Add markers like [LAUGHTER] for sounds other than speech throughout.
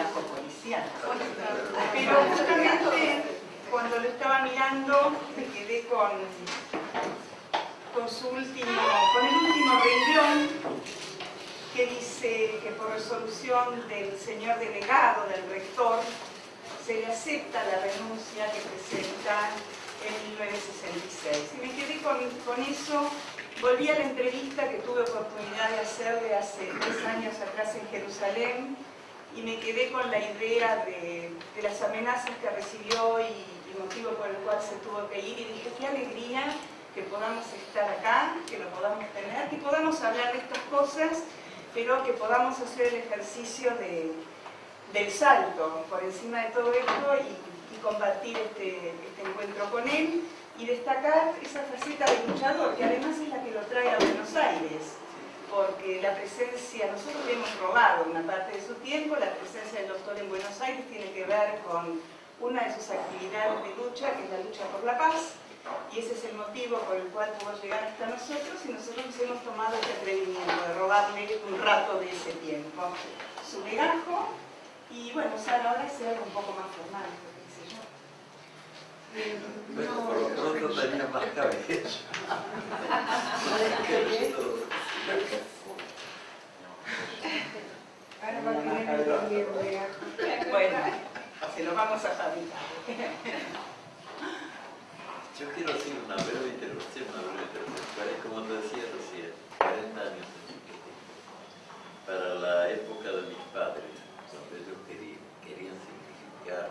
policial. Pero justamente cuando lo estaba mirando me quedé con, con su último, con el último renglón que dice que por resolución del señor delegado, del rector, se le acepta la renuncia que presenta en 1966. Y me quedé con, con eso Volví a la entrevista que tuve oportunidad de hacerle hace tres años atrás en Jerusalén y me quedé con la idea de, las amenazas que recibió y el motivo por el cual se tuvo que ir. Y dije, qué alegría que podamos estar acá, que lo podamos tener, que podamos hablar de estas cosas, pero que podamos hacer el ejercicio del salto por encima de todo esto y, compartir este, este encuentro con él y destacar esa faceta de luchador, que además es la que lo trae a Buenos Aires, porque la presencia, nosotros le hemos robado una parte de su tiempo, la presencia del doctor en Buenos Aires tiene que ver con una de sus actividades de lucha, que es la lucha por la paz, y ese es el motivo por el cual pudo llegar hasta nosotros, y nosotros nos hemos tomado este atrevimiento de robarle un rato de ese tiempo. Su legajo, y bueno, Sara, ahora es algo un poco más formal. Pero por lo pronto tenía más cabeza. [LAUGHS] Bueno, se lo vamos a fabricar. Yo quiero decir una breve interrupción, una breve interrupción. Como te decía recién, 40 años para la época de mis padres, donde ellos querían, querían significar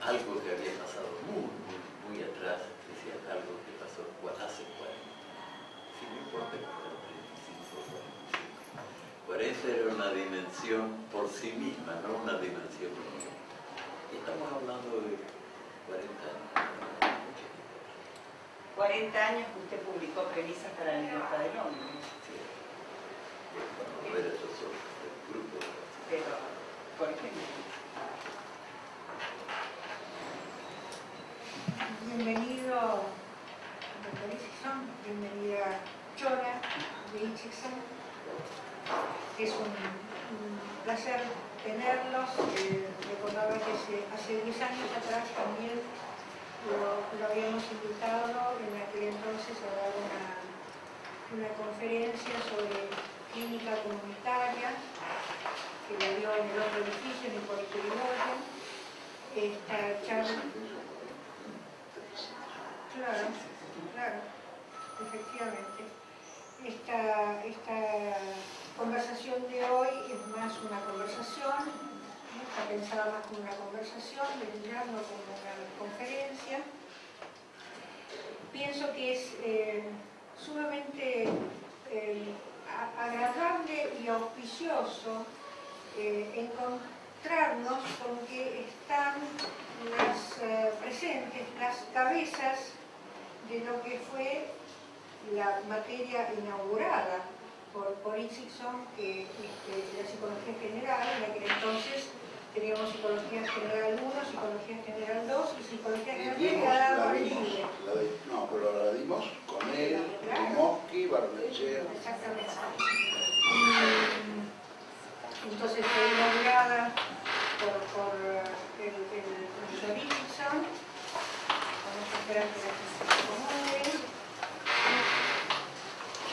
algo que había pasado muy, muy, muy atrás, decía algo que pasó hace 40. Si no importa que fueron 35 o 45. 40 era dimensión por sí misma, no una dimensión estamos hablando de 40 años. 40 años que usted publicó premisas para la libertad del hombre. Sí. Cuando ver esos grupos. Pero, por ejemplo. Bienvenido, doctor Itzigson, bienvenida Chora de Itzigson. Es un, placer tenerlos. Eh, recordaba que hace 10 años atrás también lo, habíamos invitado en aquel entonces a dar una, conferencia sobre clínica comunitaria que le dio en el otro edificio, en el Puerto Esta charla Claro, claro, efectivamente. Esta, esta conversación de hoy es más una conversación, está pensada más como una conversación, no como una conferencia. Pienso que es eh, sumamente eh, agradable y auspicioso eh, encontrarnos con que están las presentes, las cabezas de lo que fue la materia inaugurada por, por que este, la psicología general, en aquel entonces teníamos psicología general 1, psicología general 2 y psicología general 3 que ha dado libre. No, pero la dimos con él, Mosky, Barnechea. Exactamente. Y, entonces fue inaugurada por, por el, el profesor Wilson, vamos a esperar que la se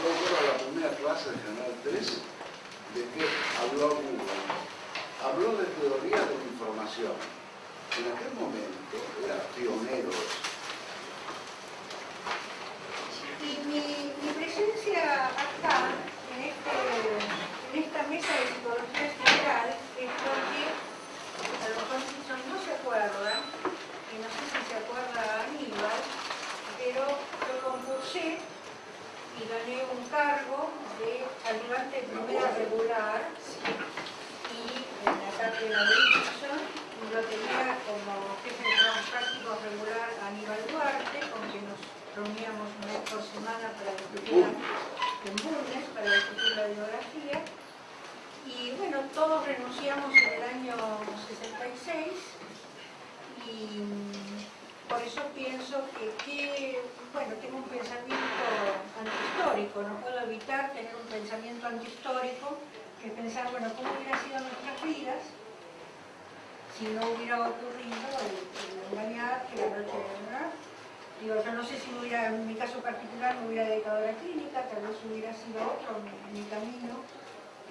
la primera clase de General 3 de que habló Google. Habló de teoría de la información. En aquel momento era pionero. Y mi, presencia acá, en, este, en esta mesa de psicología general, es porque a lo mejor no se acuerda, y no sé si se acuerda Aníbal, pero yo concursé y gané un cargo de ayudante de primera regular y en la cátedra de Wilson y lo tenía como jefe de trabajos prácticos regular Aníbal Duarte, con quien nos reuníamos una vez por semana para discutir en Bulnes, para discutir la bibliografía. Y bueno, todos renunciamos en el año 66 y por eso pienso que, que, bueno, tengo un pensamiento antihistórico, no puedo evitar tener un pensamiento antihistórico, que pensar, bueno, cómo hubieran sido nuestras vidas si no hubiera ocurrido el, el engañar que la noche de verdad. Digo, yo no sé si hubiera, en mi caso particular me hubiera dedicado a la clínica, tal vez hubiera sido otro mi, mi camino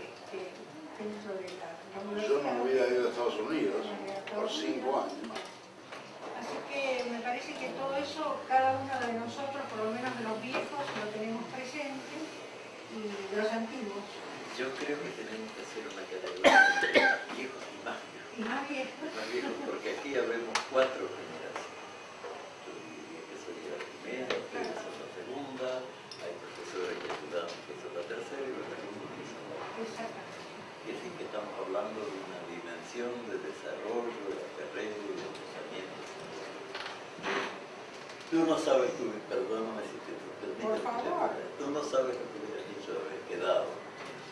este, dentro de la, la Yo no hubiera ido a Estados Unidos por cinco años. Así que me parece que todo eso, cada uno de nosotros, por lo menos de los viejos, lo tenemos presente y de los antiguos. Yo creo que tenemos que hacer una categoría de viejos y más viejos. Y más viejos. Más viejos, porque aquí habemos cuatro generaciones. Yo diría que soy la primera, ustedes son la segunda, hay profesores que estudiaron que son la tercera y los alumnos que son la cuarta. Exactamente. Es decir, que estamos hablando de una dimensión de desarrollo, de aperreo y de pensamiento. Tú no sabes, tú, perdóname si te permite, Por favor. tú no sabes lo que hubieras dicho de haber quedado.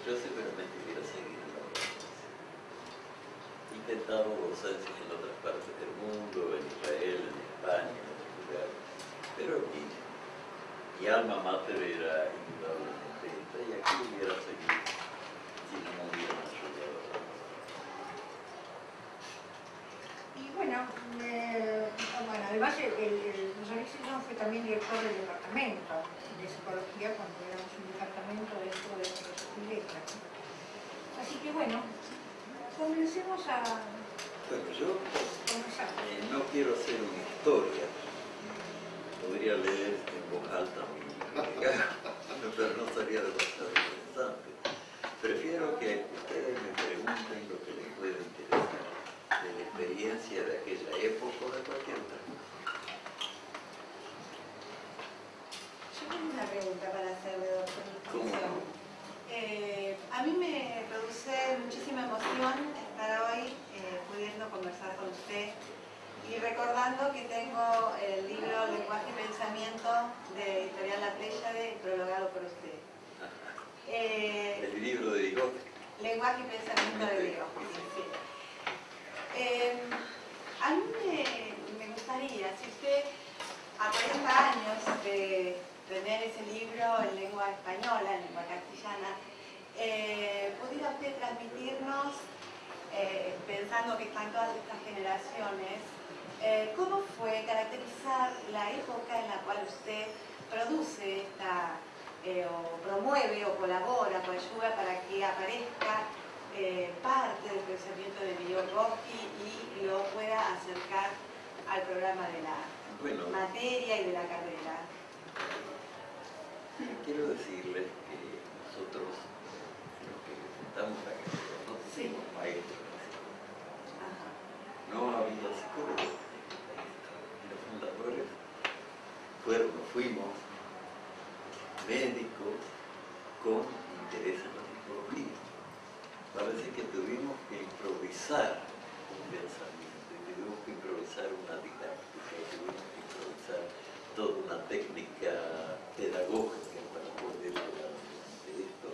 Yo seguramente hubiera seguido la intentado docencia en otras partes del mundo, en Israel, en España, en otros lugares, pero aquí mi alma mater era indudablemente esta y aquí hubiera seguido si no me hubieran ayudado. Y bueno, eh, bueno, además el, el, Exelson fue también director del departamento de psicología cuando éramos un departamento dentro de filosofía y letras. Así que bueno, comencemos a Bueno, yo eh, no quiero hacer una historia. Podría leer en voz alta [LAUGHS] pero no sería demasiado interesante. Prefiero que ustedes me pregunten lo que les pueda interesar de la experiencia de aquella época o de cualquier otra cosa. Yo tengo una pregunta para hacerle, Eh, a mí me produce muchísima emoción estar hoy eh, pudiendo conversar con usted y recordando que tengo el libro Lenguaje y Pensamiento de Editorial La Pléyade, prologado por usted. Eh, El libro de Vygotsky. Lenguaje y pensamiento de Dios. sí. A mí me, me gustaría, si usted a 40 años de tener ese libro en lengua española, en lengua castellana, eh, pudiera usted transmitirnos, eh, pensando que están todas estas generaciones, eh, cómo fue caracterizar la época en la cual usted produce esta eh, o promueve o colabora o ayuda para que aparezca parte del pensamiento de Vygotsky y lo pueda acercar al programa de la Bueno, materia y de la carrera. Quiero decirles que nosotros, los que estamos acá, no Sí. somos maestros. Ajá. No había psicólogos. Los fundadores fueron, fuimos, médicos con interés en la psicología. Parece que tuvimos que improvisar un pensamiento, y tuvimos que improvisar una didáctica, y tuvimos que improvisar toda una técnica pedagógica para poder hablar de esto.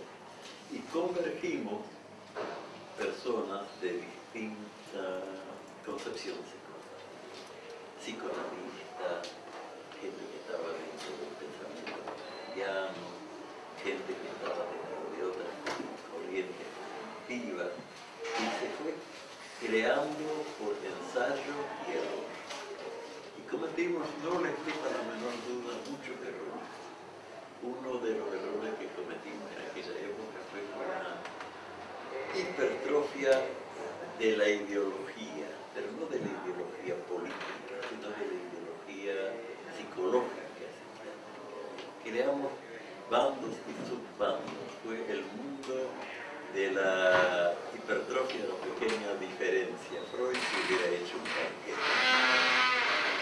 Y convergimos personas de distinta concepción psicológica, psicoanalistas, gente que estaba dentro del pensamiento cristiano, gente que estaba dentro de otras corrientes cognitivas, y se fue creando por ensayo y error. Y cometimos, no les quita la menor duda, muchos errores. Uno de los errores que cometimos en aquella época fue una hipertrofia de la ideología, pero no de la ideología política, sino de la ideología psicológica. Creamos bandos y subbandos. Fue el mundo de la hipertrofia de la pequeña diferencia. Freud hubiera hecho un banquete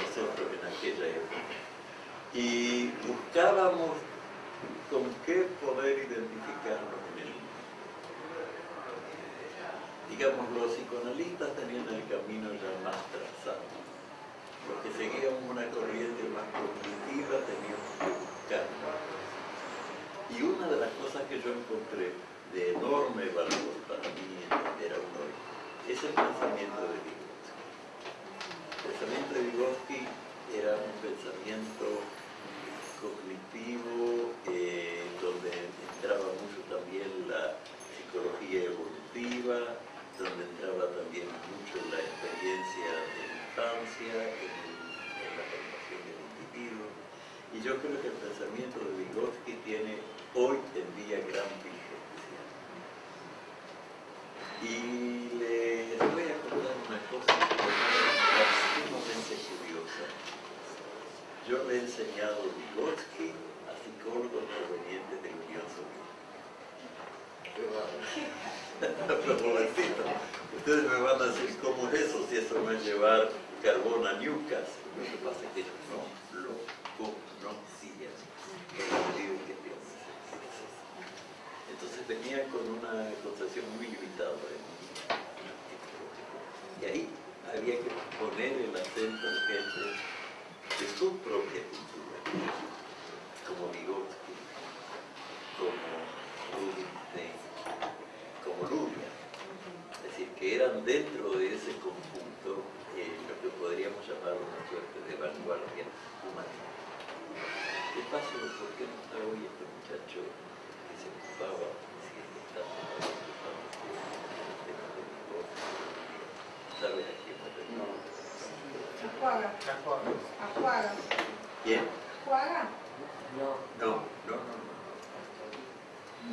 nosotros en aquella época. Y buscábamos con qué poder identificarnos. Digamos, los psicoanalistas tenían el camino ya más trazado. Los que seguíamos una corriente más cognitiva teníamos que buscar. Y una de las cosas que yo encontré de enorme valor para mí entender a hoy es el pensamiento de Vygotsky. El pensamiento de Vygotsky era un pensamiento cognitivo eh, donde entraba mucho también la psicología evolutiva, donde entraba también mucho la experiencia de infancia en, la formación del individuo. Y yo creo que el pensamiento de Vygotsky tiene hoy en día gran y les Yo le he enseñado Vygotsky a psicólogos provenientes de la Unión Soviética. Ustedes me van a decir cómo es eso, si eso no es llevar carbón a Newcastle. Lo que pasa es que no lo conocían. Entonces venían con una concepción muy limitada de Y ahí había que poner el acento en gente de su propia cultura, como Vygotsky, como Rubinstein, como Luria. Es decir, que eran dentro de ese conjunto eh, lo que podríamos llamar una suerte de vanguardia humana. ¿Qué pasa? ¿Por qué no está hoy este muchacho se ocupaba ¿Sabes a quién me refiero? Ajuaga. Ajuaga. ¿Quién? ¿Ajuaga? No, no, no, no.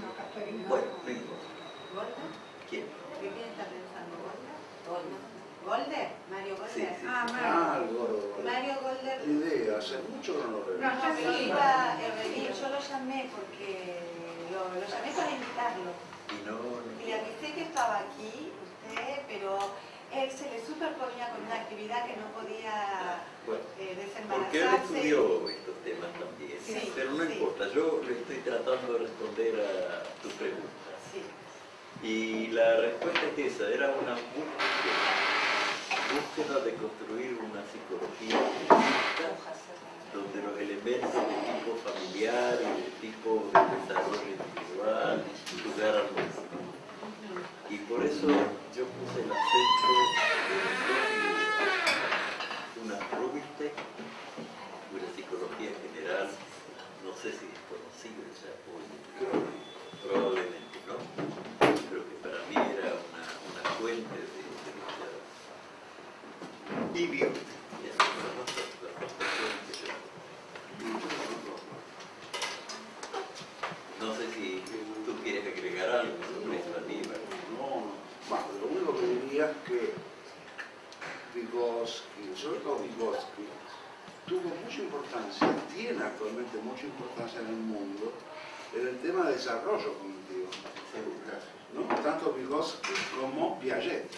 No, Caterina. Bueno, no importa. ¿Golda? ¿Quién? ¿Qué quién está pensando? ¿Golda? ¿Golda? ¿Golder? ¿Mario Golder? Sí, sí. Ah, Ah, Mario. el gordo. Mario Golder. Idea, hace mucho que no lo veo. No, No, pero sí. iba a venir, yo lo llamé porque lo, lo llamé para invitarlo. Y no, Y le avisé que estaba aquí, usted, pero él se le superponía con una actividad que no podía bueno, eh, porque él desembarazarse. estudió estos temas también. Sí, pero no sí. importa, yo le estoy tratando de responder a tu pregunta. Sí. Y la respuesta es esa, era una búsqueda, búsqueda de construir una psicología donde los elementos de tipo familiar y de tipo de desarrollo individual jugaran. Y por eso yo puse el acento en una Rubinstein, una psicología general, no sé si es conocido ya hoy, probablemente no, pero que para mí era una, fuente de, de Vygotsky, y esas son las dos- las dos personas que yo no sé si tú quieres agregar algo sobre esto, Aníbal. No, no. Bueno, lo único que diría es que Vygotsky, sobre todo Vygotsky, tuvo mucha importancia, tiene actualmente mucha importancia en el mundo en el tema de desarrollo cognitivo. ¿no? Tanto Vygotsky como Piaget.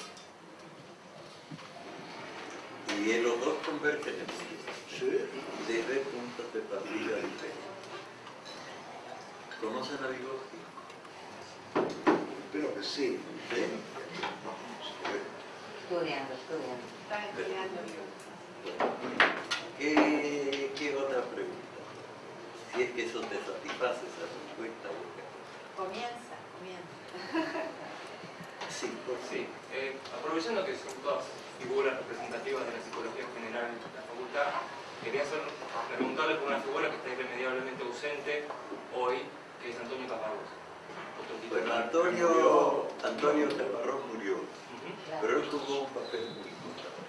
Y los dos convergen en sí, Sí. desde puntos de partida diferentes. ¿Conocen a Vygotsky? Espero que sí. Sí. Estudiando, estudiando. Estudiando. ¿Qué, qué otra pregunta? Si es que eso te satisface esa respuesta. Comienza, comienza. [LAUGHS] Sí, por Sí, eh, aprovechando que son todas figuras representativas de la psicología general en la facultad, quería hacer, preguntarle por una figura que está irremediablemente ausente hoy, que es Antonio Caparrós. Bueno. Antonio, Antonio Caparrós murió. Pero él jugó un papel muy importante.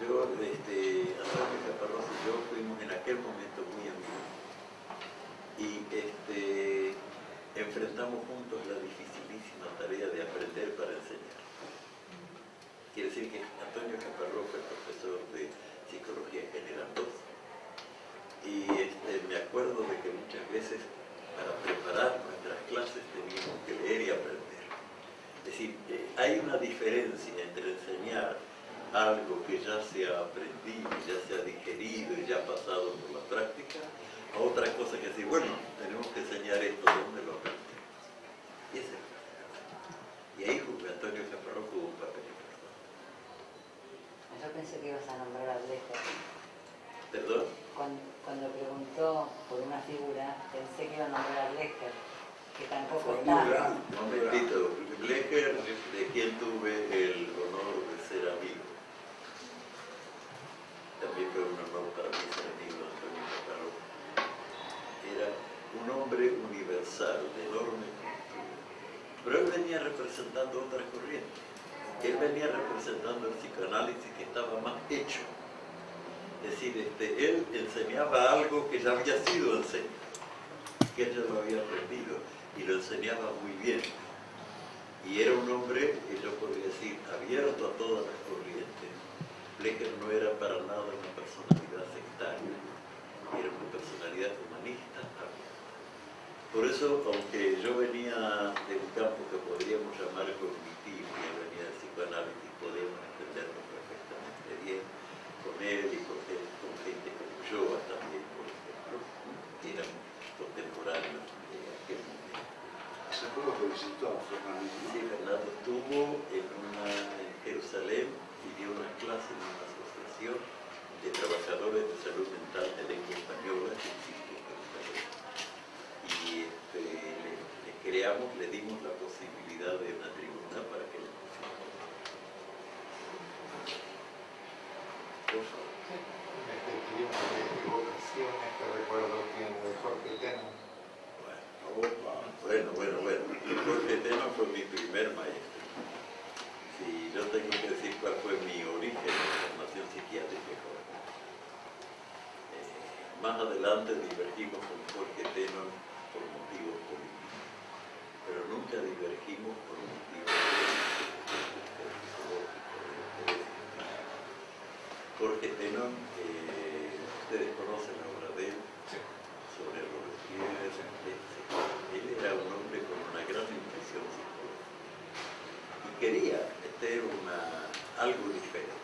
Yo, este, Antonio Caparrós y yo fuimos en aquel momento muy amigos. Y este, enfrentamos juntos la dificilísima tarea de aprender para enseñar. Quiere decir que Antonio Caparrós fue profesor de Psicología General 2. Y este, me acuerdo de que muchas veces para preparar nuestras clases teníamos que leer y aprender. Es decir, eh, hay una diferencia entre enseñar algo que ya se ha aprendido, ya se ha digerido y ya ha pasado por la práctica, a otra cosa que decir, bueno, tenemos que enseñar esto, ¿dónde lo aprendemos? Y ese es. Y ahí jugó Antonio Caparrós jugó un papel importante. Yo pensé que ibas a nombrar a Blecher. ¿Perdón? Cuando, cuando preguntó por una figura, pensé que iba a nombrar a Blecher, que tampoco está. grande. Un momentito, Blecher, de quien tuve el honor de ser amigo. También fue un honor para mí ser amigo de Antonio Caparrós. Era un hombre universal, de enorme cultura. Pero él venía representando otra corriente. Él venía representando el psicoanálisis que estaba más hecho. Es decir, este, él enseñaba algo que ya había sido enseñado, que él ya lo había aprendido y lo enseñaba muy bien. Y era un hombre, yo podría decir, abierto a todas las corrientes. Blecher no era para nada una personalidad sectaria, era una personalidad humanista también. Por eso, aunque yo venía de un campo que podríamos llamar cognitivo, y él venía del psicoanálisis, podíamos entendernos perfectamente bien con él y con gente, con gente como yo también, por ejemplo, que eran contemporáneos de aquel momento. Hace visitó Fernando, Sí, Fernando estuvo en, una, en Jerusalén y dio una clase en una asociación de trabajadores de salud mental de lengua española que existe en Jerusalén. Y este, le, le creamos, le dimos la posibilidad de una tribuna para que le pusiera. Por favor. Este tiempo de equivocaciones que recuerdo tiene de Jorge Teno. Bueno, bueno, adelante divergimos con Jorge Teno por motivos políticos, pero nunca divergimos por motivos psicológicos. Jorge Teno, eh, ustedes conocen la obra de él, sobre Robespierre, etc. Él era un hombre con una gran intuición psicológica y quería meter una, algo diferente.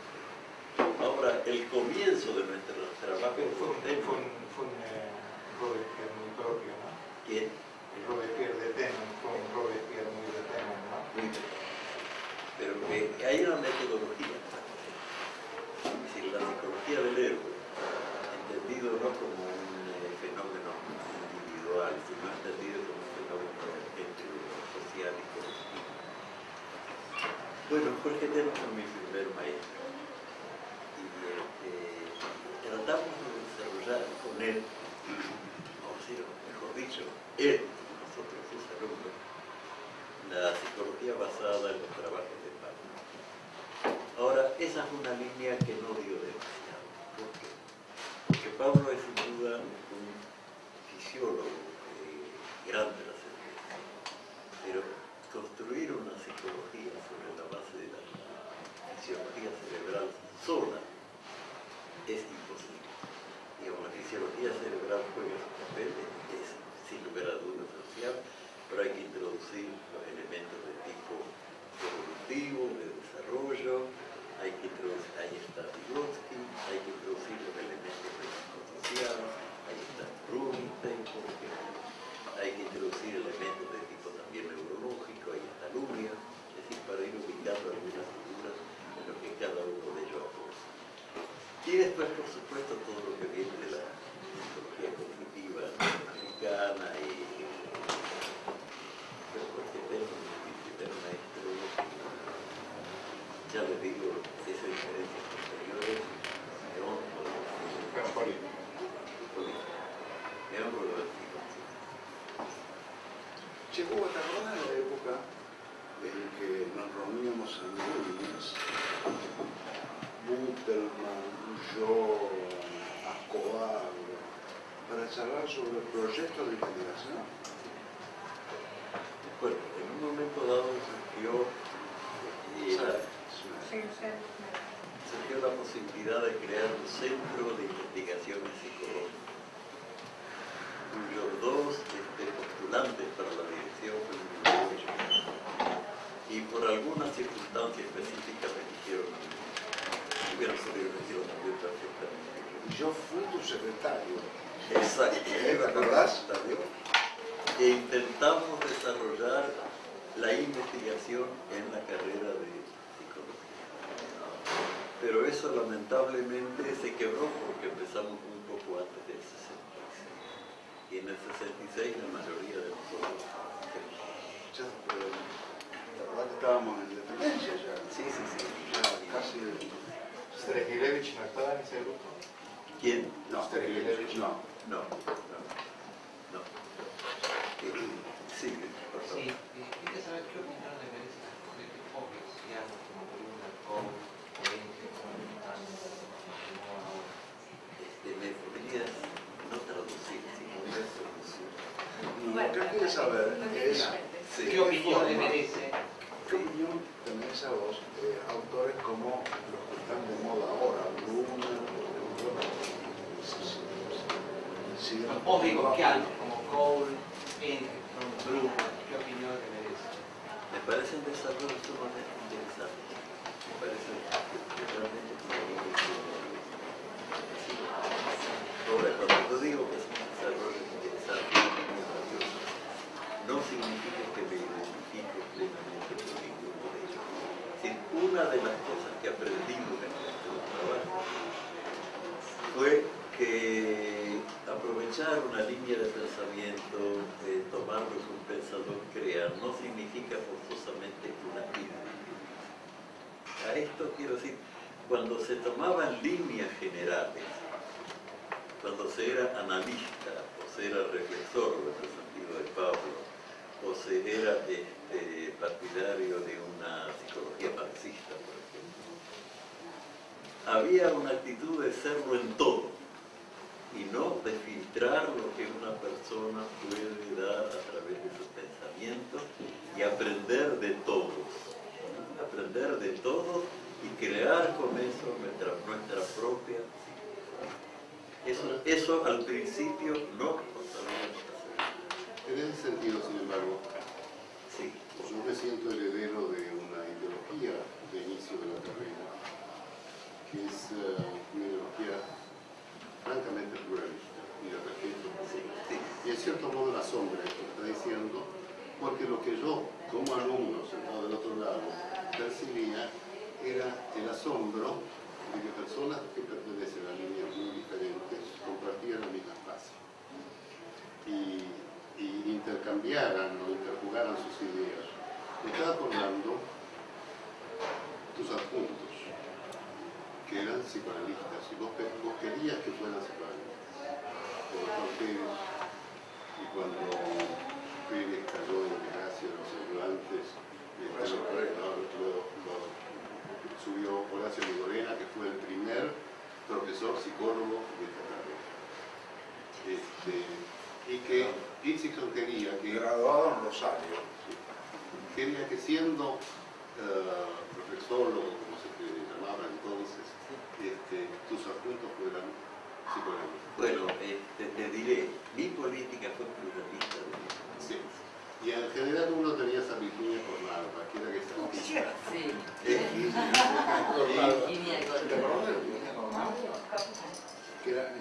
Ahora, el comienzo de nuestro trabajo Pero fue, con un- Teno, fue un, fue un eh, Robespierre muy propio, ¿no? ¿quién? El Robespierre de Teno fue un Robespierre muy de Teno, ¿no? Muy bien. Pero que hay una metodología. Es decir, la psicología del héroe, entendido no como un eh, fenómeno individual, sino entendido como un fenómeno social y colectivo. Bueno, Jorge Teno fue mi primer maestro. Y este, tratamos de desarrollar con él, o sea, mejor dicho, él, nosotros sus alumnos, la psicología basada en los trabajos de Pablo. Ahora, esa es una línea que no dio demasiado. ¿Por qué? Porque Pablo es sin duda un fisiólogo eh, grande la certeza. Pero construir una psicología sobre la base de la fisiología cerebral sola es imposible. Digamos, la fisiología cerebral juega su papel, es sin lugar a dudas social, pero hay que introducir los elementos de tipo evolutivo, de desarrollo, hay que introducir, ahí está Vygotsky, hay que introducir los elementos de psicosocial, ahí está Rubinstein, por ejemplo, hay que introducir elementos de tipo también neurológico, ahí está Luria, es decir, para ir ubicando algunas figuras en lo que cada uno de ellos aporta. Y después, por supuesto, todo lo que viene de la psicología cognitiva americana y pero porque tengo mi primer maestro, ya les digo, esas diferencias posteriores, me honro de Pero político. me honro de hablo, para charlar sobre el proyecto de investigación. Bueno, en un momento dado surgió, y la- surgió posibilidad de crear un centro de investigaciones psicológicas, cuyos dos este, postulantes para la dirección fueron y por algunas circunstancias específicas me dijeron hubieran salido elegidos también yo fui tu secretario. Exacto. ¿Eh? ¿Te? E intentamos desarrollar la investigación en la carrera de psicología. Pero eso lamentablemente se quebró porque empezamos un poco antes del 66. Y en el 66 la mayoría de nosotros... Estábamos en dependencia ya. Sí, sí, sí. Casi... No estaba en ese grupo. ¿Quién? No, Stergilevich. no. No, no, no. Sí, por favor. Sì, e queria sapere che opinione ne merece de que pochi siano como columna con 20, con años, como ahora. Este, ¿Me podrías no traducir, sino traducir? Lo que quieres saber es Sí. ¿Qué opinión le merece? qué opinión tenés a vos autores como los que están de moda ahora, Un po' di occhiali como Cole, Pinkerton, Blue, ¿qué opinión le merece? Me parece un desarrollo sumamente interesante. Me parece realmente Ahora, cuando digo que es un desarrollo interesante, no significa que me identifique plenamente con ninguno de ellos. Una de las cosas que aprendimos en nuestro trabajo fue que aprovechar una línea de pensamiento, eh, tomar lo que un pensador crea, no significa forzosamente una identidad. A esto quiero decir, cuando se tomaban líneas generales, cuando se era analista, o se era reflexor, en el sentido de Pablo, o se era este, partidario de una psicología marxista, por ejemplo, había una actitud de serlo en todo y no de filtrar lo que una persona puede dar a través de su pensamiento y aprender de todos. Aprender de todos y crear con eso nuestra, nuestra propia. Eso, eso al principio no lo sabíamos hacer. En ese sentido, sin embargo, Sí. yo me siento heredero de una ideología de inicio de la carrera, que es eh, una ideología francamente pluralista y respeto. Sí. Y en cierto modo la sombra esto que está diciendo, porque lo que yo, como alumno sentado del otro lado, percibía era el asombro de que personas que pertenecen a líneas muy diferentes compartían la misma espacio y, y intercambiaran o interjugaran sus ideas. Me estaba acordando tus adjuntos, que eran psicoanalistas, y vos, querías que fueran psicoanalistas. Y cuando Pérez cayó en desgracia de los lo- subió Horacio Migorena, que fue el primer profesor psicólogo de esta carrera. Este, y que Dixon quería que Graduado en Rosario. quería que siendo eh, reflexólogo, como se te llamaba entonces, este, tus adjuntos fueran psicoanalistas. Bueno, este, te diré, mi política fue pluralista de mi Sí. Y en general uno tenía esa Virginia Cornal, cualquiera que sea Sí. ¿Te acordás de Virginia Cornal? Que era.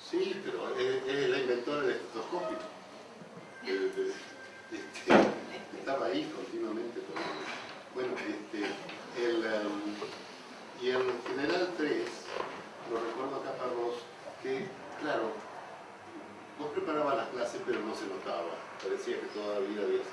Sí, pero es, es la inventora del estetoscopio. Estaba ahí continuamente. todo. Bueno, este, el, em, y en General 3, lo recuerdo acá para vos, que, claro, vos preparabas las clases pero no se notaba. Parecía que toda la vida había eso.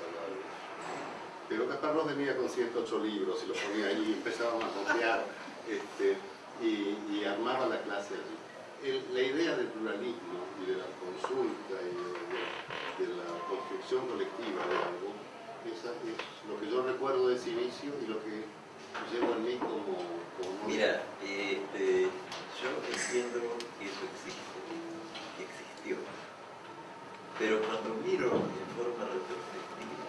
Pero Caparrós venía con 108 libros y los ponía ahí y empezábamos a copiar este, y, armaba la clase allí. El- la idea del pluralismo y de la consulta y de, de- de la construcción colectiva de algo, esa es lo que yo recuerdo de ese inicio y lo que llevo en mí como... como... Mira, este, yo entiendo que eso existe, que existió. Pero cuando miro en forma retrospectiva,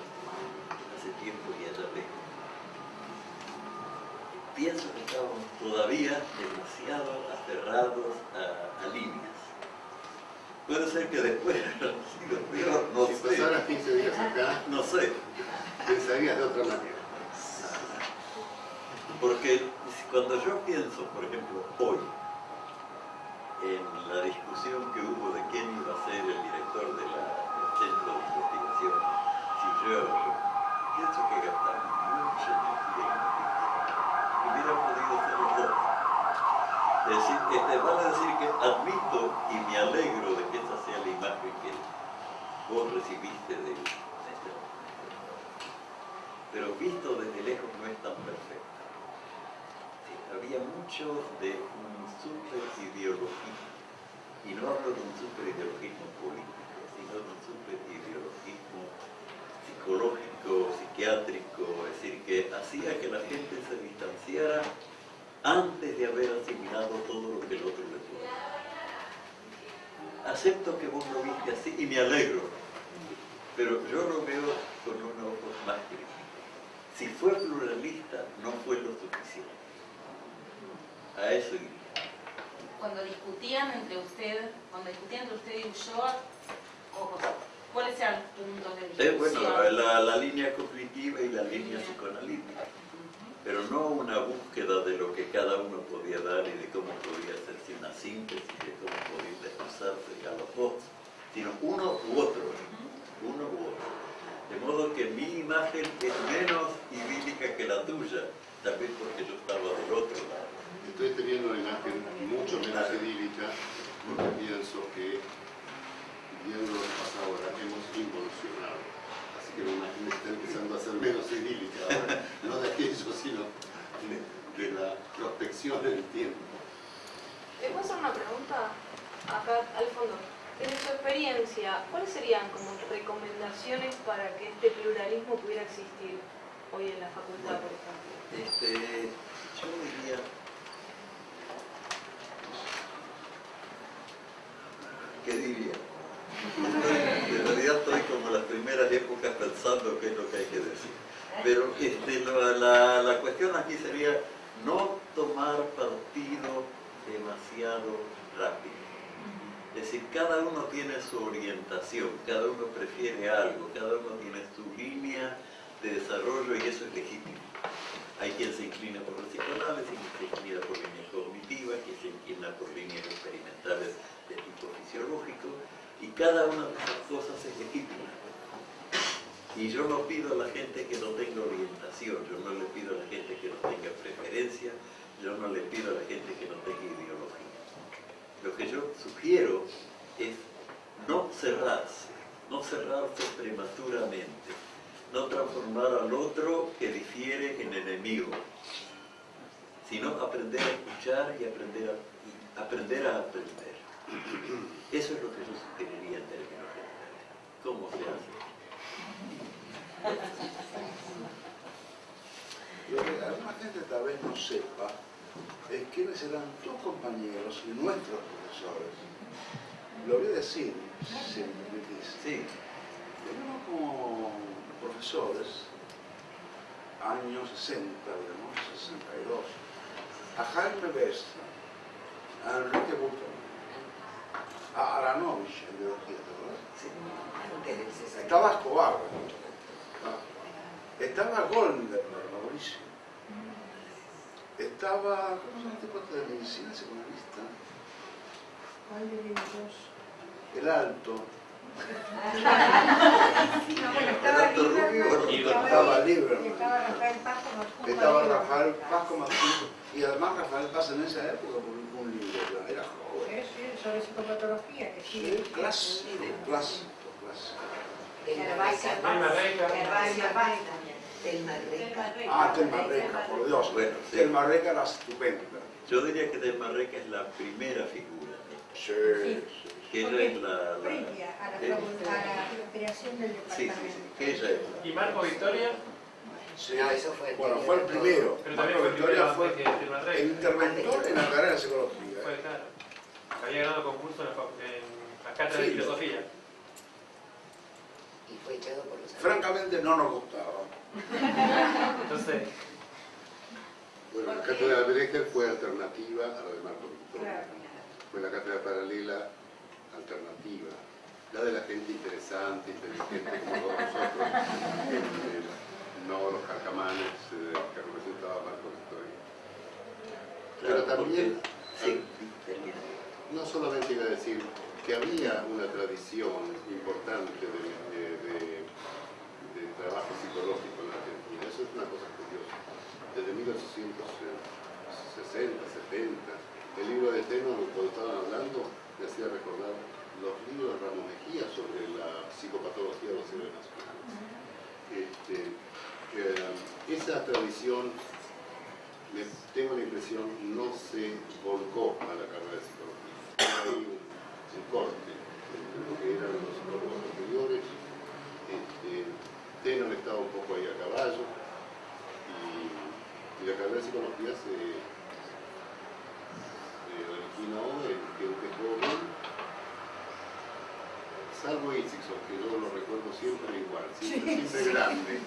hace tiempo ya la veo, pienso que estamos todavía demasiado aferrados a, a líneas Puede ser que después [LAUGHS] no si sé. pasaras 15 días acá, No sé. pensarías de otra manera. Porque cuando yo pienso, por ejemplo, hoy, en la discusión que hubo de quién iba a ser el director de del centro de investigación, si yo pienso que gastamos mucha energía en lo que hubiera podido ser los dos. Es decir, este, vale decir que admito y me alegro de que esa sea la imagen que vos recibiste de él. Pero visto desde lejos no es tan perfecto. Sí, había mucho de un super ideologismo, y no hablo de un super ideologismo político, sino de un super ideologismo psicológico, psiquiátrico, es decir, que hacía que la gente se distanciara antes de haber asimilado todo lo que el otro le puso. Acepto que vos lo viste así y me alegro, pero yo lo veo con un ojo más crítico. Si fue pluralista, no fue lo suficiente. A eso iría. Cuando discutían entre usted, cuando discutían entre usted y Ulloa, ¿cuáles eran los puntos de Eh, discusión? bueno, la, la línea cognitiva y la línea psicoanalítica, pero no una búsqueda de lo que cada uno podía dar y de cómo podía hacerse una síntesis, de cómo podía expresarse a los dos, sino uno u otro, uno u otro. De modo que mi imagen es menos idílica que la tuya, tal vez porque yo estaba del otro lado. Estoy teniendo una imagen mucho menos idílica porque pienso que, viendo lo que pasa ahora, hemos involucionado. Así que la imagen está empezando a ser menos idílica ahora, no de aquello, sino de, la prospección en el tiempo. ¿Le puedo hacer una pregunta acá al fondo? Desde su experiencia, ¿cuáles serían como recomendaciones para que este pluralismo pudiera existir hoy en la facultad, por ejemplo? Este, yo diría, ¿qué diría? [LAUGHS] En realidad estoy como en las primeras épocas pensando qué es lo que hay que decir. Pero este, la, la- la cuestión aquí sería no tomar partido demasiado rápido. Es decir, cada uno tiene su orientación, cada uno prefiere algo, cada uno tiene su línea de desarrollo y eso es legítimo. Hay quien se inclina por el psicoanálisis, quien se inclina por líneas cognitivas, quien se inclina por líneas experimentales de tipo fisiológico, y cada una de esas cosas es legítima. Y yo no pido a la gente que no tenga orientación, yo no le pido a la gente que no tenga preferencia, yo no le pido a la gente que no tenga ideología. Lo que yo sugiero es no cerrarse, no cerrarse prematuramente, no transformar al otro que difiere en enemigo, sino aprender a escuchar y aprender a, aprender. Eso es lo que yo sugeriría en términos generales. ¿Cómo se hace? Lo que alguna gente tal vez no sepa es quiénes serán tus compañeros y nuestros profesores. Lo voy a decir, si me permitís. Sí, Tenemos como profesores, años 60, digamos, 62, a Jaime Bestra, a Enrique Buchmann, a Aranovich en biología, ¿te acuerdas? Estaba Escobar, estaba Goldner, Mauricio, estaba, ¿cómo se llama este cuate de medicina de ellos? El Alto, [LAUGHS] No, bueno, estaba Alberto Rubio, Lieberman, estaba Lieberman. estaba Rafael Paz como Estaba. Rafael Paz como adjunto, y además Rafael Paz en esa época publicó un libro, ya era joven. Sí, sí, sobre psicopatología, que sí. Sí, clásico, clásico, clásico. Ah, Telma Reca, por Dios. Bueno, sí. Telma Reca era estupenda. yo diría que Del Marreca es la primera figura, Sí, Sí. sí. que ella es la... la- Previa a la, eh, creación del sí, sí, departamento. sí, que ella es. ¿Y Marco Victoria? Sí. Eso fue Bueno, anterior fue el primero. Pero también Marco fue Victoria fue el interventor en la carrera de psicología. Fue, claro. Había ganado concurso en la, en la cátedra de Sí. filosofía. Y fue echado por los Francamente no nos gustaba. Entonces, Bueno, la cátedra de Brecher fue alternativa a la de Marco Victoria. Claro. Fue la cátedra paralela alternativa. La de la gente interesante, inteligente como todos nosotros, este, no los carcamanes eh, que representaba Marco Victoria. Pero también, sí, no solamente iba a decir que había una tradición importante de, de- de- de trabajo psicológico es una cosa curiosa. Desde 1860, 70, el libro de Teno, cuando estaban hablando, me hacía recordar los libros de Ramos Mejía sobre la psicopatología de los seres nacionales. Este, eh, esa tradición, me, tengo la impresión, no se volcó a la carrera de psicología. Hay un, corte entre lo que eran los psicólogos anteriores. Este, Tenon estaba un poco ahí a caballo y, y la carrera de psicología se, se originó en gente joven salvo Itzigson, que yo lo recuerdo siempre igual, siempre, siempre grande,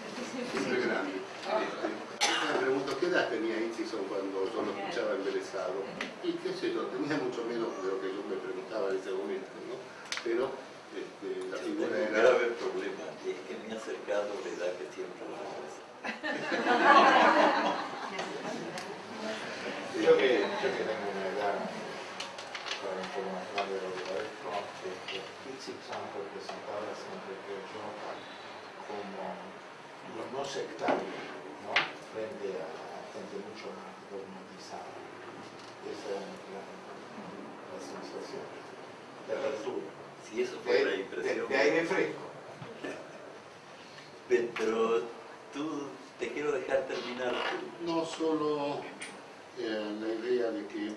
siempre grande. Este, me pregunto, ¿qué edad tenía Itzigson cuando yo lo escuchaba embelesado? Y qué sé yo, tenía mucho menos de lo que yo me preguntaba en ese momento, ¿no? Pero este, la figura un era... grave problema, y es que me he acercado a la edad que siempre lo hago. Yo que, yo que tengo una edad para un poco más grande de lo que parezco, este, Itzigson representaba siempre creo yo como lo no sectario, ¿no? Frente a, a gente mucho más dogmatizada. Esa es la, la sensación de apertura. Si eso De, fue la de- impresión. de aire fresco. Pe- Pero tú, te quiero dejar terminar No solo eh, la idea de que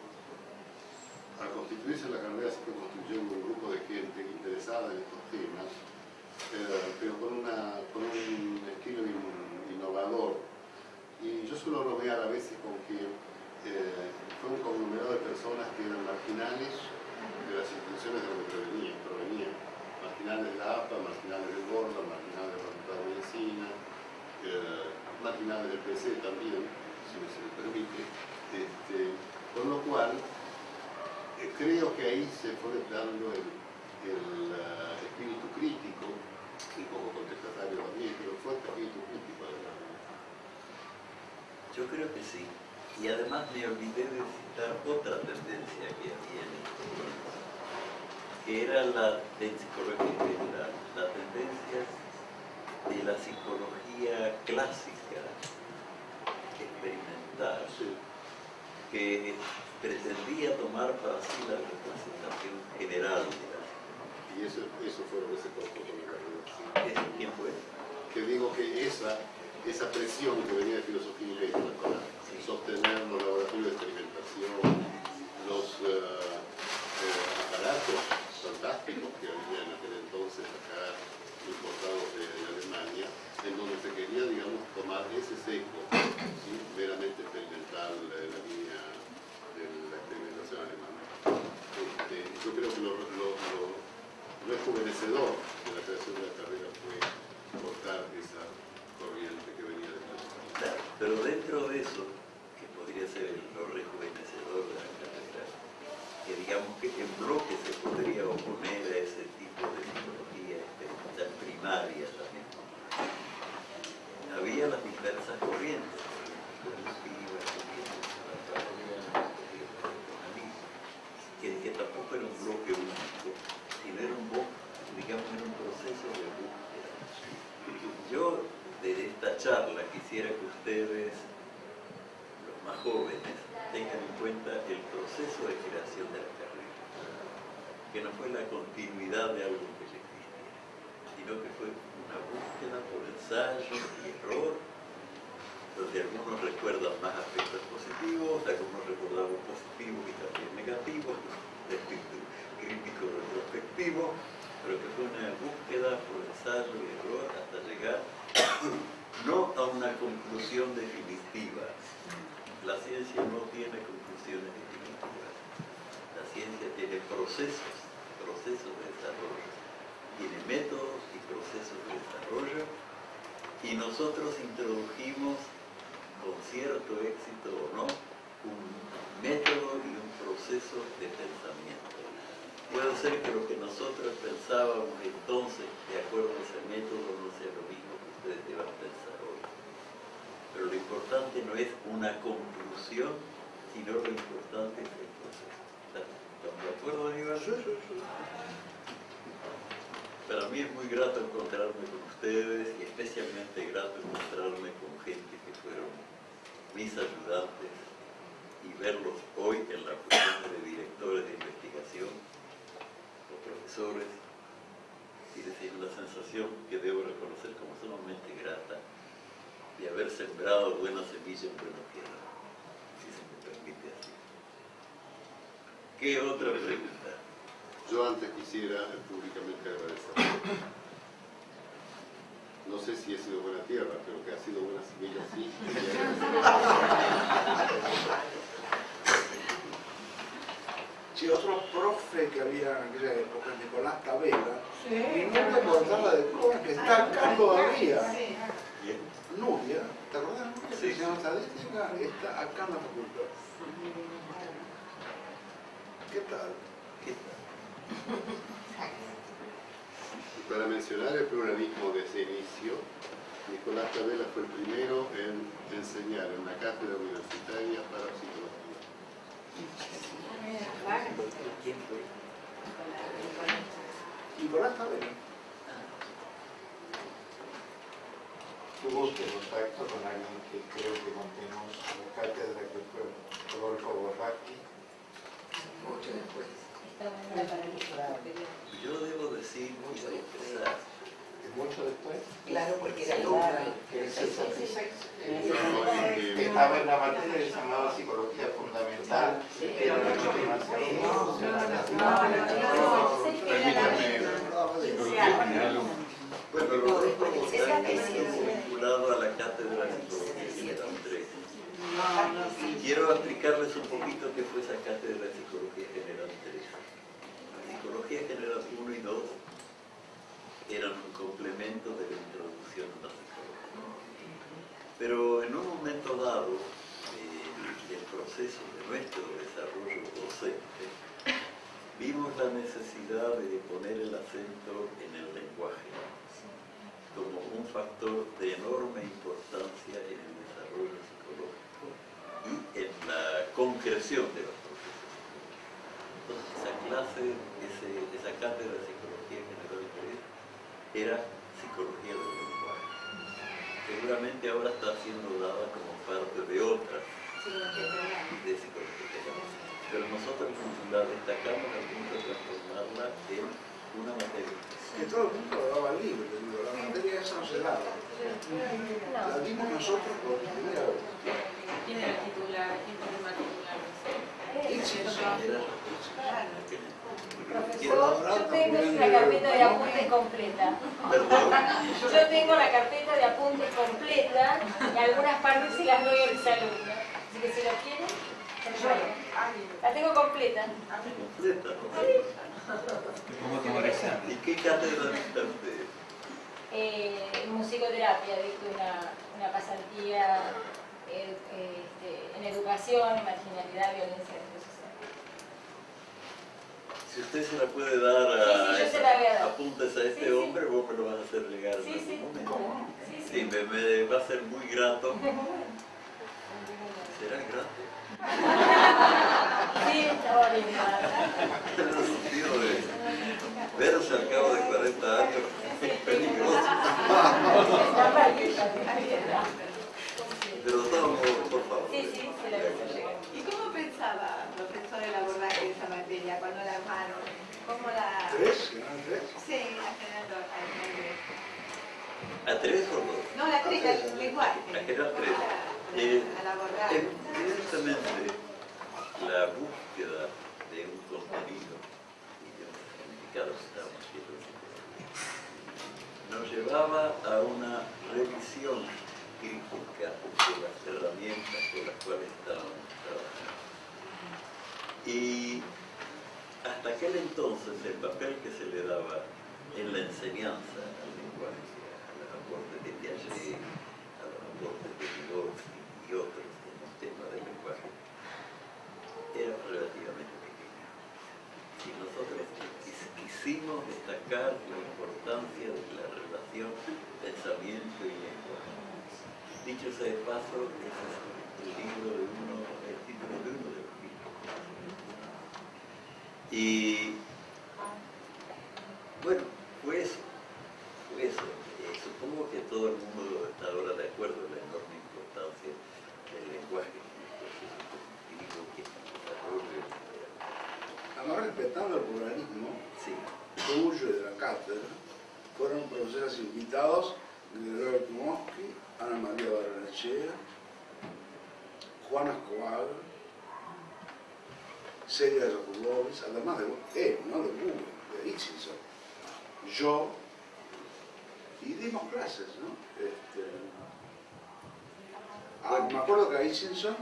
al constituirse la carrera se construyendo un grupo de gente interesada en estos temas, eh, pero con, una, con un estilo in- innovador. Y yo suelo bromear a veces con que eh, fue un conglomerado de personas que eran marginales de las instituciones de donde provenían, provenían. marginales de la APA, marginales del Borda, marginales de la Facultad de Medicina, eh, marginales del PC también, si me se permite. Este, con lo cual, eh, creo que ahí se fue dando el, ah, espíritu crítico, un poco contestatario también, pero fue espíritu crítico de la Yo creo que sí. Y además me olvidé de citar otra tendencia que había en este momento, que era la general, la tendencia de la psicología clásica, experimental, que pretendía tomar para sí la representación general de la Y eso, eso fue lo que se cortó con la carrera. ¿Eso quién fue? Que digo que esa, esa presión que venía de filosofía y para sostener los laboratorios de experimentación, los eh, eh, aparatos fantásticos que había en aquel entonces acá importados de, de Alemania, en donde se quería, digamos, seco, ¿sí? meramente experimental, la línea de la experimentación alemana. Este, yo creo que lo, rejuvenecedor de la creación de la carrera fue cortar esa corriente que venía de Claro, pero dentro de eso, que podría ser lo rejuvenecedor de la carrera, que digamos que en bloque se podría oponer a ese tipo de psicología experimental primaria también. Había diversas corrientes, que, que tampoco era un bloque único, sino era un, bo- digamos, era un proceso de búsqueda. Yo, de esta charla, quisiera que ustedes, los más jóvenes, tengan en cuenta el proceso de creación de la carrera, que no fue la continuidad de algo que ya existía, sino que fue una búsqueda por ensayo y error, donde algunos recuerdan más aspectos positivos, algunos recordamos positivos y también negativos, de espíritu crítico retrospectivo, pero que fue una búsqueda por ensayo y error hasta llegar no a una conclusión definitiva. La ciencia no tiene conclusiones definitivas. La ciencia tiene procesos, procesos de desarrollo. Tiene métodos y nosotros introdujimos con cierto éxito o no, un método y un proceso de pensamiento. Puede ser que lo que nosotros pensábamos entonces, de acuerdo a ese método, no sea lo mismo que ustedes deban pensar hoy. Pero lo importante no es una conclusión, sino lo importante es el proceso. ¿Están de acuerdo? Para mí es muy grato encontrarme con ustedes y especialmente grato encontrarme con gente que fueron mis ayudantes y verlos hoy en la posición de directores de investigación o profesores y decir la sensación que debo reconocer como sumamente grata de haber sembrado buena semilla en buena tierra, si se me permite así. ¿Qué otra pregunta? Yo antes quisiera públicamente agradecer. No sé si he sido buena tierra, pero que ha sido buena semilla, sí. Sí, otro profe que había en aquella época, Nicolás Cabela, mi novia portaba de cosas que está acá todavía. Nuria, ¿te acordás? Nuria? Sí. Llama estadística, está acá en la facultad. ¿Qué tal? Para mencionar el pluralismo desde el inicio, Nicolás Cabela fue el primero en enseñar en una cátedra universitaria para psicología. ¿Quién fue? Nicolás Cabela. Tuvo usted contacto con alguien que creo que mantenemos la cátedra que fue Rodolfo Borracchi. Mucho después. Claro. Yo debo decir y confesar ¿Es mucho después? Claro, porque era alumno. que es el Eh, que estaba en la materia que se llamaba psicología fundamental, era una continuación. Bueno, estuvo vinculado a la cátedra de Psicología General 3. Y quiero explicarles un poquito qué fue esa cátedra de Psicología General 3. Psicología General 1 y 2 eran un complemento de la introducción a la psicología. Pero en un momento dado eh, del proceso de nuestro desarrollo docente, vimos la necesidad de poner el acento en el lenguaje como un factor de enorme importancia en el desarrollo psicológico y en la concreción de los procesos. Entonces, esa clase, ese- esa cátedra de Psicología General 3 era Psicología del Lenguaje. Seguramente ahora está siendo dada como parte de otras de Psicología. Pero nosotros la destacamos al punto de transformarla en una materia. Que todo el mundo lo daba libre, digo, la materia esa no se daba. La dimos nosotros por primera vez. ¿Quién era el titular? ¿Quién fue el titular? Profesor, yo tengo la carpeta de apuntes completa. Yo tengo la carpeta de apuntes completa y algunas partes se las doy a mis alumnos. Así que si lo quieren, se. La tengo completa. ¿Y qué cátedra dicta usted? Eh, musicoterapia, dicto una, una pasantía eh, este, en educación, marginalidad, violencia. Si usted se la puede dar a, Sí, sí, apuntes a este Sí, hombre, vos me lo vas a hacer llegar en Sí, algún sí. momento. Sí, Sí, me, me va a ser muy grato. [LAUGHS] ¿Será grato? Sí, [LAUGHS] de verse al cabo de 40 años es [LAUGHS] peligroso. Está mal, está bien. Pero modos, por favor. Sí, sí, se la a. ¿Y cómo pensaba, profesor, el abordaje de esa materia cuando la armaron? ¿Cómo la...? ¿Tres? ¿Eran tres? Sí, a Fernando Almeida. ¿A tres o dos? No, la tres, el lenguaje. La general ¿Cómo tres. la- Eh, al abordar? Evidentemente, la búsqueda de un contenido y de un significado estamos haciendo nos llevaba a una revisión crítica de las herramientas con las cuales estábamos trabajando. Y hasta aquel entonces el papel que se le daba en la enseñanza al lenguaje, a los aportes de Piaget, a los aportes de Vygotsky, y otros en el tema del lenguaje era relativamente pequeña. Y nosotros quis- quisimos destacar la importancia de la relación pensamiento y lenguaje. Dicho sea de paso, es el libro de uno, el título de uno de los libros. Y bueno, eso. Eh, supongo que todo el mundo está ahora de acuerdo en la enorme importancia del lenguaje. Además, respetando el pluralismo Sí, tuyo y de la cátedra, fueron profesores invitados Gregorio Timoski, Ana María Barrenechea, Juan Escobar, Celia Yakubovis, además de él, no de Google, de Itchison, yo, y dimos clases, ¿no? Este, ah, me acuerdo que a Itchison,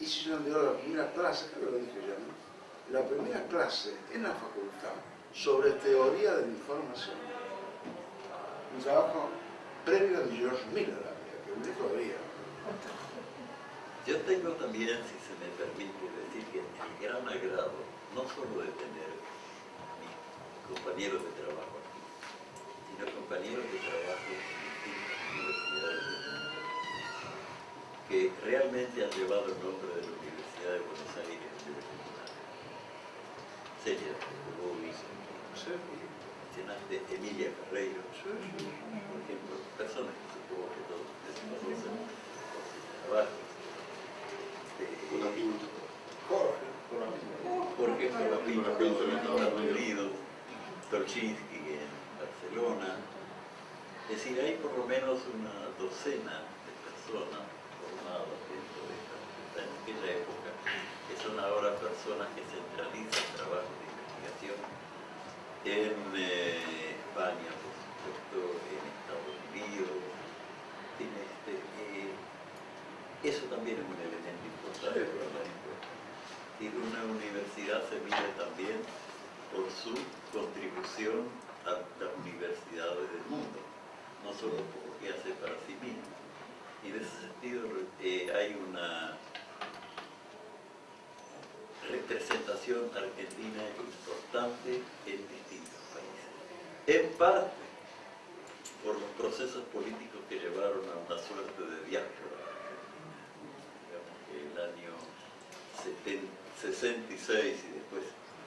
Itchison dio la primera clase, creo que lo dije ya, ¿no? La primera clase en la facultad sobre teoría de la información. Un trabajo previo de George Miller, había, que me todavía. Yo tengo también, si se me permite decir, que el gran agrado, no solo de tener mis compañeros de trabajo aquí, sino compañeros de trabajo en distintas universidades del mundo, que realmente han llevado el nombre de la Universidad de Buenos Aires el tribunal. Celia Bovis, mencionaste Emilia Ferreiro, por ejemplo, personas que supongo que todos conocen por sus trabajos. Eh, Jorge, Colapinto en Estados Unidos, en Barcelona. Es decir, hay por lo menos una docena de personas formadas dentro de esta en aquella época, que son ahora personas que centralizan trabajos de investigación en eh, España, por supuesto, en Estados Unidos. En este, eh, eso también es un elemento importante la encuesta. Y una universidad se mide también por su contribución a las universidades del mundo, no solo por lo que hace para sí misma. Y en ese sentido eh, hay una representación argentina importante en distintos países. En parte por los procesos políticos que llevaron a una suerte de diáspora. Digamos que el año 70 66 y después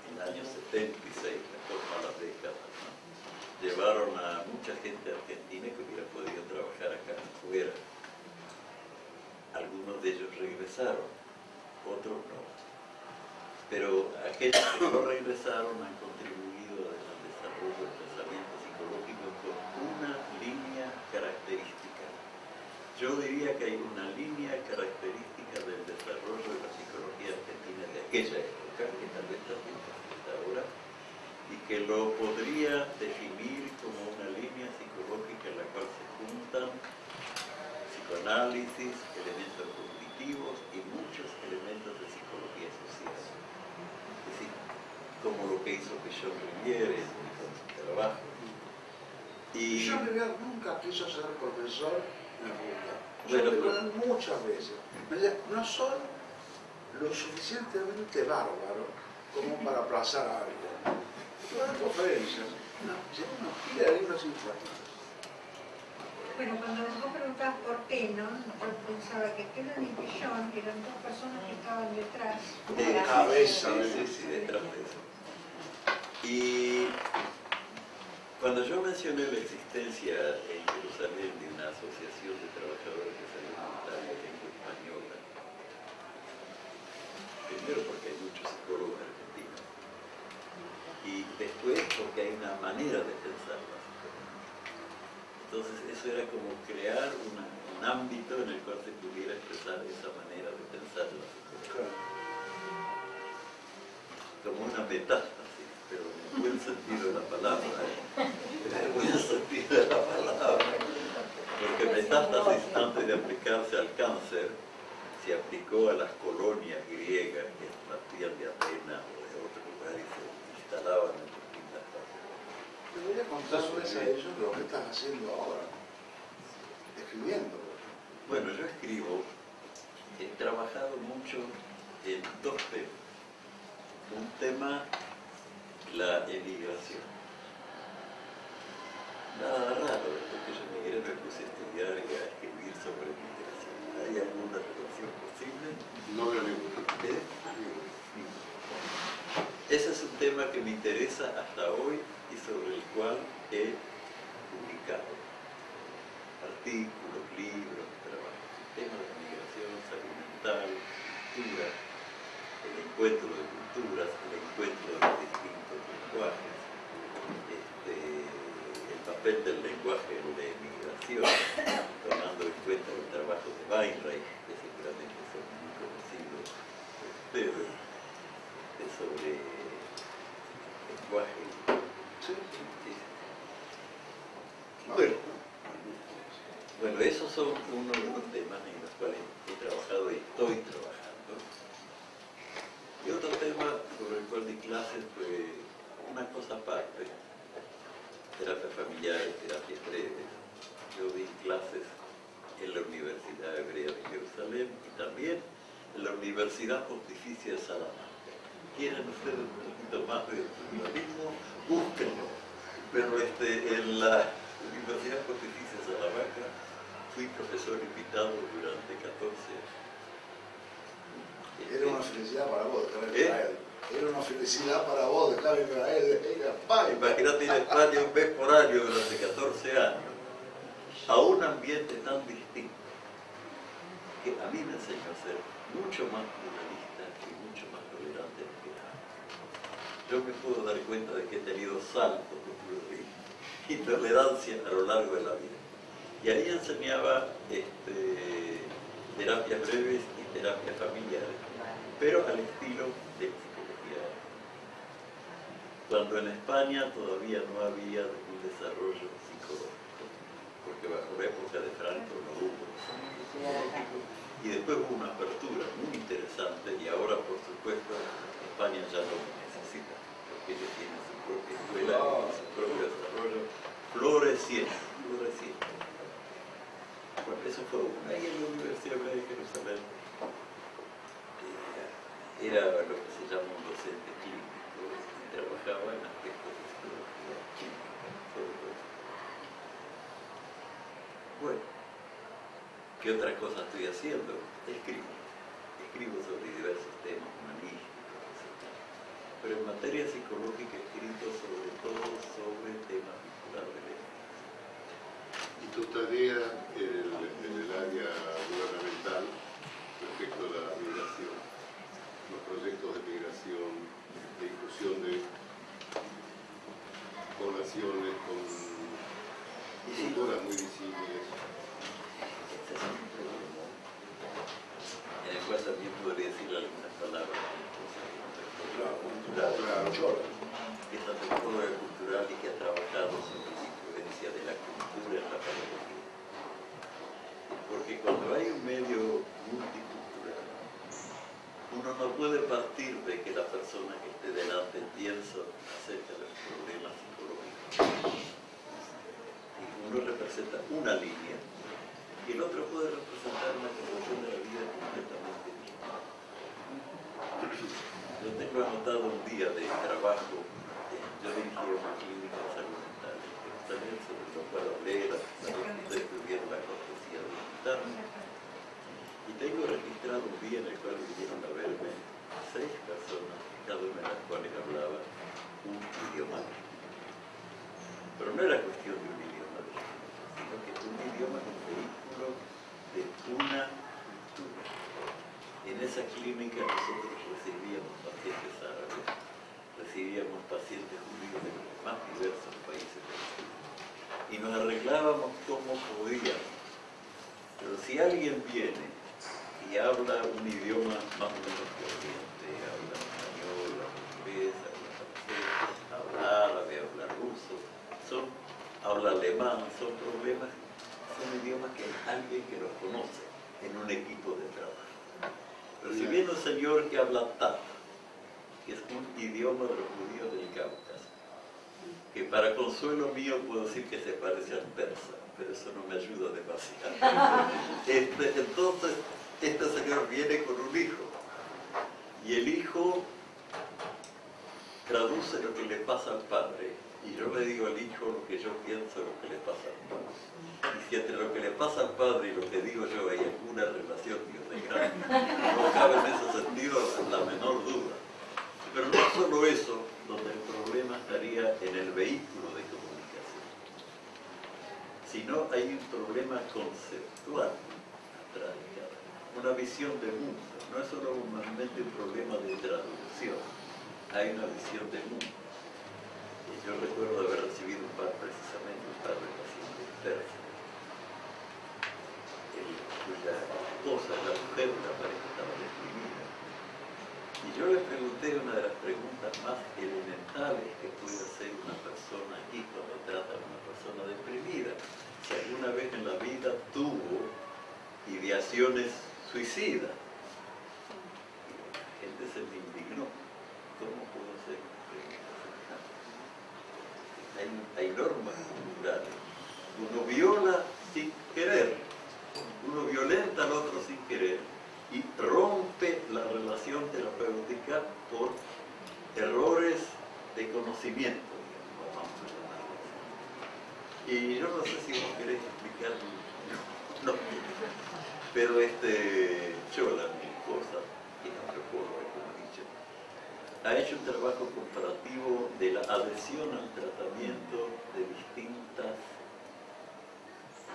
el año 76, mejor malas décadas, ¿no? llevaron a mucha gente argentina que hubiera podido trabajar acá afuera. Algunos de ellos regresaron, otros no. Pero aquellos que no regresaron han contribuido al desarrollo del pensamiento psicológico con una línea característica. Yo diría que hay una línea característica del desarrollo de la psicología argentina de aquella época, que tal vez también persiste ahora, y que lo podría definir como una línea psicológica en la cual se juntan psicoanálisis, elementos cognitivos y muchos elementos de psicología social. Como lo que hizo Pichon Riviere su trabajo. Y yo nunca quiso ser profesor en la facultad. Bueno, muchas veces. Me decía, no soy lo suficientemente bárbaro como [LAUGHS] para aplazar a alguien. Yo en conferencias, no, si uno pide libros informales. Bueno, cuando vos preguntabas por Tenon, yo pensaba que Tenon y Pillon eran dos personas que estaban detrás. Eh, cabeza, sí, sí, sí, detrás de eso. Y cuando yo mencioné la existencia en Jerusalén de una asociación de trabajadores de salud mental lengua española, primero porque hay muchos psicólogos argentinos, y después porque hay una manera de pensar la. Entonces eso era como crear una- un ámbito en el cual se pudiera expresar esa manera de pensar la psicología como una en el buen sentido de la palabra, ¿eh? el buen sentido de la palabra, porque metástasis antes de aplicarse al cáncer se aplicó a las colonias griegas que partían de Atenas o de otros lugares y se instalaban en distintas partes. Debería contarles a ellos lo que estás haciendo ahora, escribiendo. Bueno, yo escribo trabajado mucho en dos temas. Un tema, la emigración. Nada raro, después que yo emigré me puse a estudiar y a escribir sobre migración. ¿Hay alguna relación posible? No ninguna. ¿Eh? Ese es un tema que me interesa hasta hoy y sobre el cual he publicado artículos, libros, trabajos. El tema de migración, salud mental, cultura, el encuentro de culturas, el encuentro de los este, el papel del lenguaje en la emigración, [COUGHS] tomando en cuenta el trabajo de Weinreich, que seguramente son muy conocidos por ustedes, de sobre lenguaje. Bueno, bueno, esos son uno de los temas en los cuales he trabajado y estoy trabajando. Y otro tema sobre el cual di clases fue una cosa aparte, terapia familiar y terapias breves. Yo di clases en la Universidad Hebrea de Jerusalén y también en la Universidad Pontificia de Salamanca. ¿Quieren ustedes un poquito más de pluralismo? Búsquenlo. Pero este, en la Universidad Pontificia de Salamanca fui profesor invitado durante 14 años. Era una felicidad para vos dejar ¿Eh? Era una felicidad para vos dejar Israel. Era paz. Imagínate ir a España un mes por año durante 14 años a un ambiente tan distinto que a mí me enseñó a ser mucho más pluralista y mucho más tolerante de que antes. Yo me puedo dar cuenta de que he tenido saltos de pluralismo y tolerancia a lo largo de la vida. Y ahí enseñaba este, terapias breves y terapias familiares, pero al estilo de. Cuando en España todavía no había un desarrollo psicológico, porque bajo la época de Franco no hubo desarrollo psicológico, y después hubo una apertura muy interesante, y ahora por supuesto España ya no lo necesita, porque ellos tienen su propia escuela y su propio desarrollo floreciente, floreciente. Bueno, eso fue una. Y en la Universidad de Jerusalén eh, era lo que se llama un docente trabajaba en aspectos de psicología clínica, sobre todo. Bueno, ¿qué otra cosa estoy haciendo? Escribo. Escribo sobre diversos temas humanísticos, etc. Pero en materia psicológica he escrito sobre todo sobre temas vinculados de Y tu tarea en el, en el área gubernamental respecto a la migración, los proyectos de migración, de inclusión de poblaciones con culturas muy visibles. Este es un problema en el cual también podría decir algunas palabras cultural, Claro, que es antropóloga cultural y que ha trabajado sobre la influencia de la cultura en la pedagogía. Porque cuando hay un medio multicultural, uno no puede partir de que la persona que esté delante piensa acerca de los problemas psicológicos. Y uno representa una línea y el otro puede representar una concepción de la vida completamente distinta. Yo tengo anotado un día de trabajo, eh, yo dirigí una clínica de salud mental en Jerusalén, sobre lo cual hablé, la- ustedes tuvieron la cortesía de invitarme. Y tengo registrado un día en el cual vinieron a verme seis personas, cada una de las cuales hablaba un idioma distinto. Pero no era cuestión de un idioma distinto, sino que un idioma es un vehículo de una cultura. En esa clínica nosotros recibíamos pacientes árabes, recibíamos pacientes judíos de los más diversos países del mundo y nos arreglábamos como podíamos. Pero si alguien viene y habla un idioma más o menos corriente, habla español, habla inglés, habla francés, habla árabe, habla ruso, son, habla alemán, son problemas, son idiomas que hay alguien que los conoce en un equipo de trabajo. Pero si viene un señor que habla tata, que es un idioma de los judíos del Cáucaso, que para consuelo mío puedo decir que se parece al persa, pero eso no me ayuda demasiado. [LAUGHS] Este, entonces, este señor viene con un hijo y el hijo traduce lo que le pasa al padre y yo le digo al hijo lo que yo pienso lo que le pasa al padre. Y si entre lo que le pasa al padre y lo que digo yo hay alguna relación, Dios de grande, no cabe en ese sentido la menor duda. Pero no solo eso, donde el problema estaría en el vehículo de comunicación, sino hay un problema conceptual atrás de cada una visión de mundo. No es solo normalmente un problema de traducción, hay una visión de mundo. Y yo recuerdo haber recibido un par, precisamente un par de pacientes persas, cuya esposa, la mujer la pareja. Y yo le pregunté una de las preguntas más elementales que puede hacer una persona aquí cuando trata a una persona deprimida. Si alguna vez en la vida tuvo ideaciones suicidas. Y la gente se me indignó. ¿Cómo puedo hacer una pregunta? Hay, hay normas culturales. Uno viola sin querer. Uno violenta al otro sin querer y rompe la relación terapéutica por errores de conocimiento. Y yo no sé si vos querés explicar, no, [LAUGHS] no, pero este, Chola, mi esposa, que no recuerdo como he dicho, ha hecho un trabajo comparativo de la adhesión al tratamiento de distintas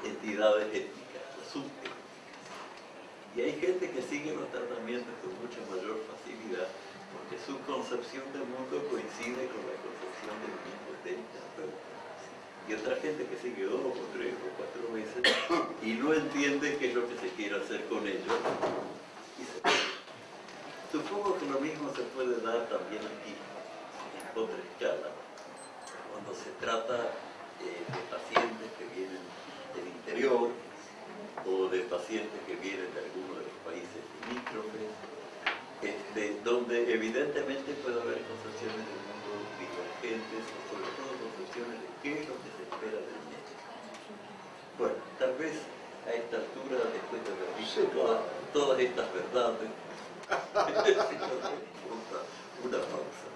entidades étnicas, subétnicas. Y hay gente que sigue los tratamientos con mucha mayor facilidad porque su concepción del mundo coincide con la concepción del mundo del terapeuta. Y otra gente que sigue dos o tres o cuatro veces y no entiende qué es lo que se quiere hacer con ellos. Y se. Supongo que lo mismo se puede dar también aquí, en otra escala, cuando se trata eh, de pacientes que vienen del interior o de pacientes que vienen de alguno de los países limítrofes, este, donde evidentemente puede haber concepciones del mundo divergentes, o sobre todo concepciones de qué es lo que se espera del médico. Bueno, tal vez a esta altura, después de haber visto todas, todas estas verdades, [LAUGHS] una pausa.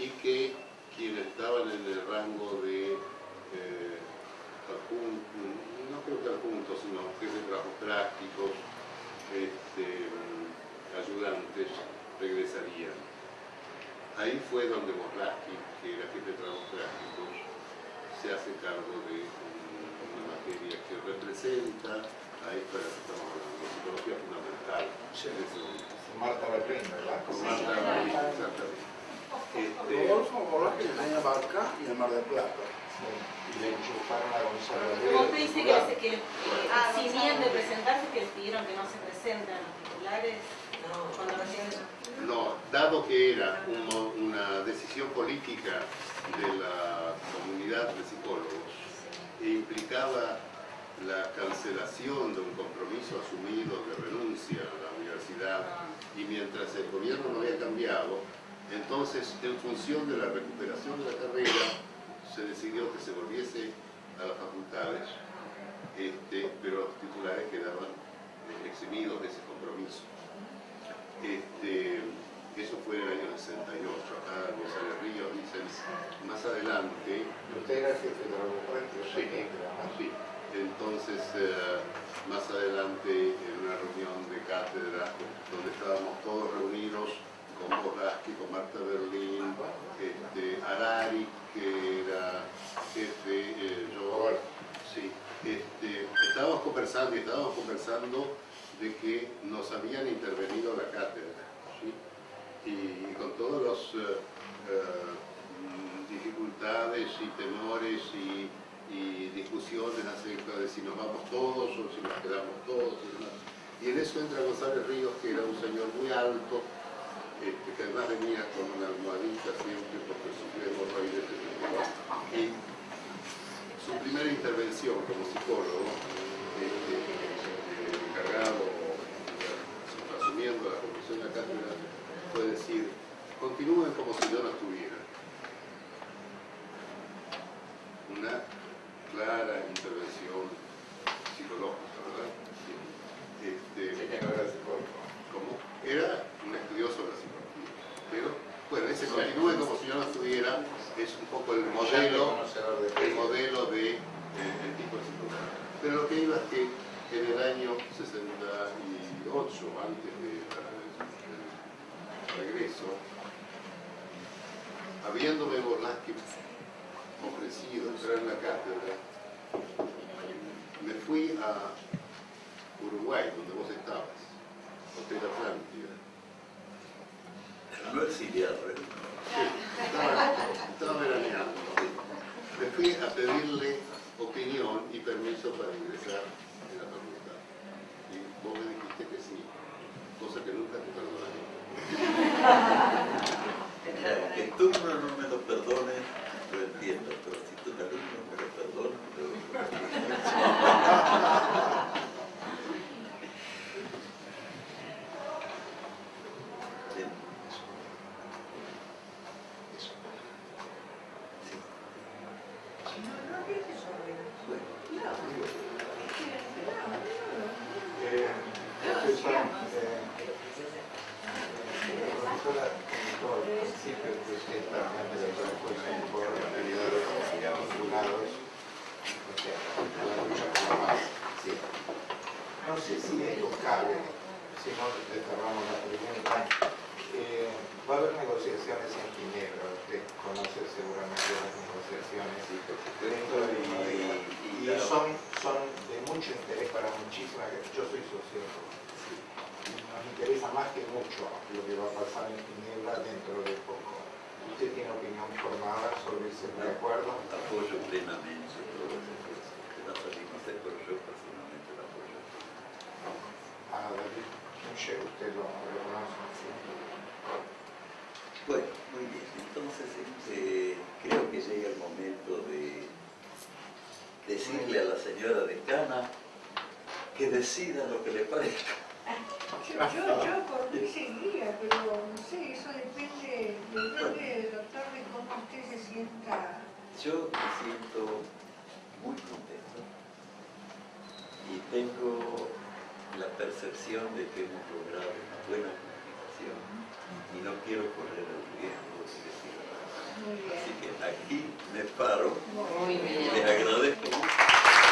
Y que quienes estaban en el rango de eh, no creo que adjuntos, sino jefes de trabajos prácticos, este, ayudantes, regresarían. Ahí fue donde Borlaski, que era jefe de trabajos prácticos, se hace cargo de un- una materia que representa a esta la psicología fundamental. en ese momento. Marta Berlín, ¿verdad? Marta Berlín, exactamente. Este, Rodolfo Borges enseñaba acá y en Mar del Plata. Y le enchufaron la conservaduría. Como usted dice que, se- que eh, eximían de presentarse, que les pidieron que no se presenten los titulares cuando recién No, dado que era un- una decisión política de la comunidad de psicólogos e implicaba la cancelación de un compromiso asumido de renuncia a la universidad y mientras el gobierno no había cambiado, entonces en función de la recuperación de la carrera se decidió que se volviese a las facultades, este, pero los titulares quedaban eh, eximidos de ese compromiso. Este, eso fue en el año 68, acá González Ríos dicen más adelante. Usted era jefe de la laboratorio, Sí, sí. Entonces, eh, más adelante, en una reunión de cátedra, donde estábamos todos reunidos con Bogaski, con Marta Berlín, este, Arari, que era jefe, eh, yo, sí, este, estábamos conversando y estábamos conversando de que nos habían intervenido la cátedra, ¿sí? y, con todas las dificultades y temores y, y discusiones acerca de si nos vamos todos o si nos quedamos todos y demás. Y en eso entra González Ríos, que era un señor muy alto, este, que además venía con una almohadita siempre porque sufría hemorroides desde. Y su primera intervención como psicólogo, este, encargado, asumiendo la conducción de la cátedra, fue decir, continúen como si yo no estuviera. decida lo que le parezca. Yo, yo, por mí seguía, pero no sé, eso depende, depende doctor de cómo usted se sienta. Yo me siento muy contento y tengo la percepción de que hemos logrado una buena comunicación y no quiero correr el riesgo de decir nada. Así que aquí me paro, muy bien. les agradezco mucho.